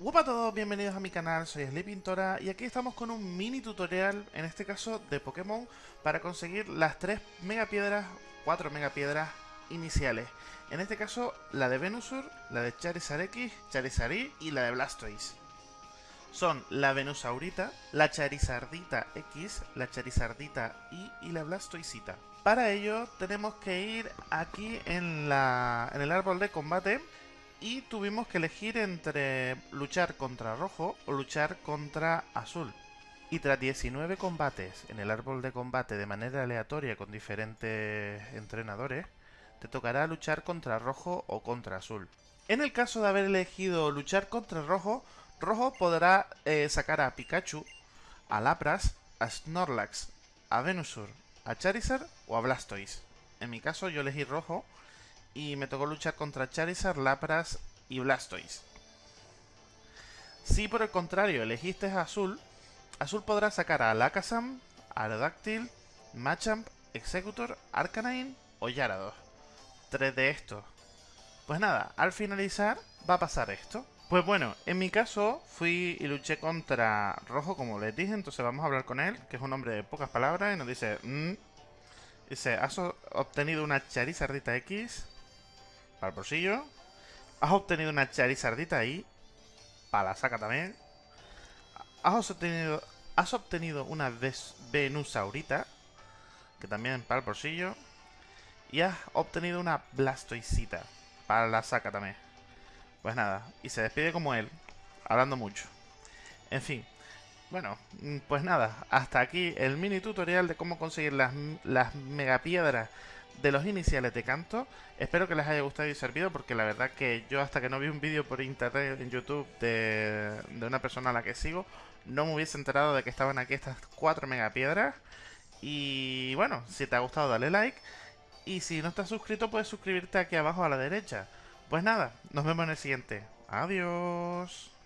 Hola a todos, bienvenidos a mi canal, soy Sleepintora y aquí estamos con un mini tutorial, en este caso de Pokémon, para conseguir las 3 megapiedras, 4 megapiedras iniciales. En este caso, la de Venusaur, la de Charizard X, Charizard Y y la de Blastoise. Son la Venusaurita, la Charizardita X, la Charizardita Y y la Blastoisita. Para ello tenemos que ir aquí en, la, en el árbol de combate y tuvimos que elegir entre luchar contra rojo o luchar contra azul. Y tras 19 combates en el árbol de combate de manera aleatoria con diferentes entrenadores, te tocará luchar contra rojo o contra azul. En el caso de haber elegido luchar contra rojo, rojo podrá eh, sacar a Pikachu, a Lapras, a Snorlax, a Venusaur, a Charizard o a Blastoise. En mi caso yo elegí rojo y me tocó luchar contra Charizard, Lapras y Blastoise. Si por el contrario elegiste Azul, Azul podrá sacar a Lakazam, Aerodactyl, Machamp, Executor, Arcanine o Gyarados. Tres de estos. Pues nada, al finalizar va a pasar esto. Pues bueno, en mi caso fui y luché contra Rojo, como les dije, entonces vamos a hablar con él, que es un hombre de pocas palabras, y nos dice... Mm", dice, has obtenido una Charizardita X, para el bolsillo. Has obtenido una charizardita ahí. Para la saca también. Has obtenido, has obtenido una venusaurita. Que también para el bolsillo. Y has obtenido una blastoisita. Para la saca también. Pues nada. Y se despide como él. Hablando mucho. En fin. Bueno, pues nada. Hasta aquí el mini tutorial de cómo conseguir las, las megapiedras de los iniciales de canto. Espero que les haya gustado y servido porque la verdad que yo hasta que no vi un vídeo por internet en YouTube de, de una persona a la que sigo, no me hubiese enterado de que estaban aquí estas 4 megapiedras. Y bueno, si te ha gustado dale like. Y si no estás suscrito puedes suscribirte aquí abajo a la derecha. Pues nada, nos vemos en el siguiente. Adiós.